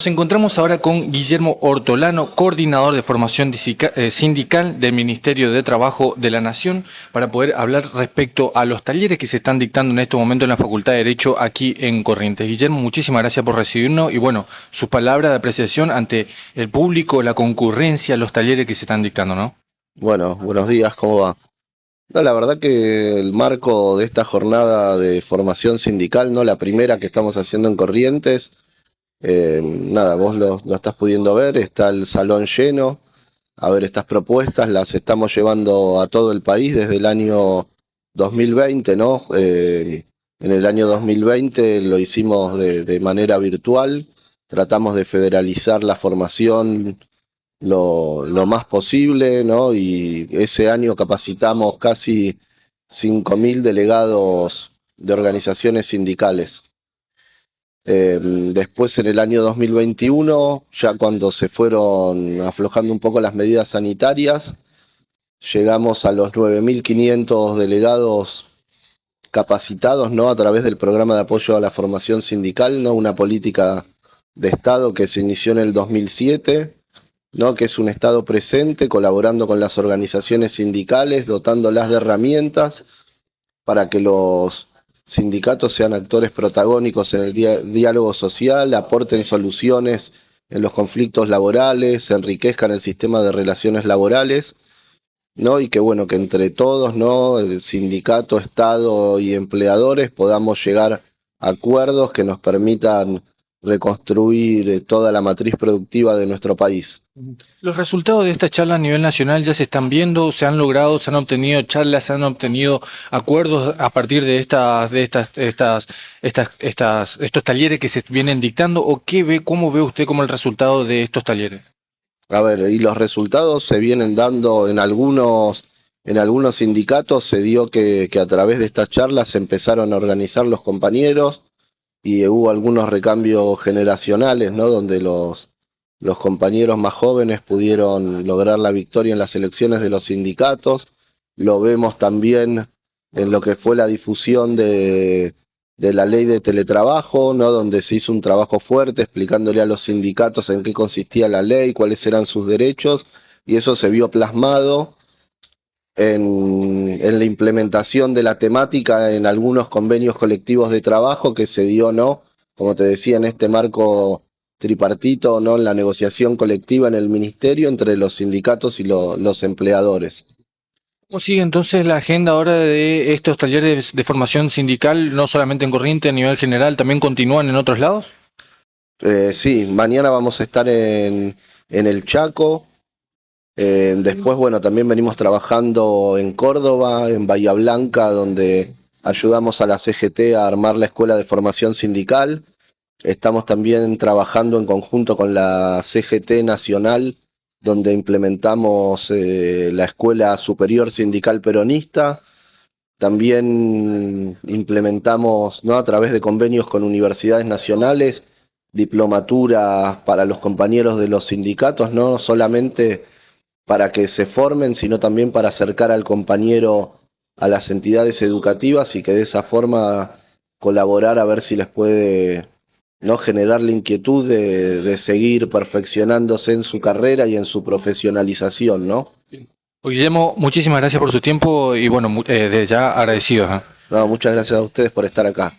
Nos encontramos ahora con Guillermo Ortolano, coordinador de formación eh, sindical del Ministerio de Trabajo de la Nación, para poder hablar respecto a los talleres que se están dictando en este momento en la Facultad de Derecho aquí en Corrientes. Guillermo, muchísimas gracias por recibirnos y bueno, sus palabras de apreciación ante el público, la concurrencia, los talleres que se están dictando, ¿no? Bueno, buenos días, ¿cómo va? No, la verdad que el marco de esta jornada de formación sindical, no la primera que estamos haciendo en Corrientes, eh, nada, vos lo, estás pudiendo ver, está el salón lleno. A ver, estas propuestas las estamos llevando a todo el país desde el año 2020, ¿no? Eh, en el año 2020 lo hicimos de, manera virtual, tratamos de federalizar la formación lo, lo, más posible, ¿no? Y ese año capacitamos casi 5.000 delegados de organizaciones sindicales. Em, después en el año 2021, ya cuando se fueron aflojando un poco las medidas sanitarias, llegamos a los 9.500 delegados capacitados ¿no? a través del programa de apoyo a la formación sindical, ¿no? una política de Estado que se inició en el 2007, ¿no? que es un Estado presente, colaborando con las organizaciones sindicales, dotándolas de herramientas para que los sindicatos sean actores protagónicos en el diálogo social, aporten soluciones en los conflictos laborales, enriquezcan el sistema de relaciones laborales, ¿no? Y que bueno, que entre todos, ¿no? El sindicato, Estado y empleadores podamos llegar a acuerdos que nos permitan reconstruir eh, toda la matriz productiva de nuestro país. Los resultados de esta charla a nivel nacional ya se están viendo, se han logrado, se han obtenido charlas, se han obtenido acuerdos a partir de estas, de estas, estas, estas, estas, estos talleres que se vienen dictando, o qué ve, cómo ve usted como el resultado de estos talleres. A ver, y los resultados se vienen dando en algunos, en algunos sindicatos, se dio que, que a través de estas charlas se empezaron a organizar los compañeros, y hubo algunos recambios generacionales, ¿no? Donde los, los compañeros más jóvenes pudieron lograr la victoria en las elecciones de los sindicatos. Lo vemos también en lo que fue la difusión de, de la ley de teletrabajo, ¿no? donde se hizo un trabajo fuerte explicándole a los sindicatos en qué consistía la ley, cuáles eran sus derechos, y eso se vio plasmado en, la implementación de la temática en algunos convenios colectivos de trabajo que se dio, ¿no? Como te decía, en este marco tripartito, ¿no? En la negociación colectiva en el ministerio entre los sindicatos y los empleadores. ¿Cómo sigue entonces la agenda ahora de estos talleres de formación sindical, no solamente en Corriente, a nivel general, también continúan en otros lados? Eh, sí, mañana vamos a estar en, en el Chaco, eh, después, bueno, también venimos trabajando en Córdoba, en Bahía Blanca, donde ayudamos a la CGT a armar la Escuela de Formación Sindical. Estamos también trabajando en conjunto con la CGT Nacional, donde implementamos eh, la Escuela Superior Sindical Peronista. También implementamos, ¿no? a través de convenios con universidades nacionales, diplomaturas para los compañeros de los sindicatos, no solamente para que se formen, sino también para acercar al compañero a las entidades educativas y que de esa forma colaborar a ver si les puede no generar la inquietud de, seguir perfeccionándose en su carrera y en su profesionalización, ¿no? Guillermo, muchísimas gracias por su tiempo y bueno, eh, ya agradecido. No, muchas gracias a ustedes por estar acá.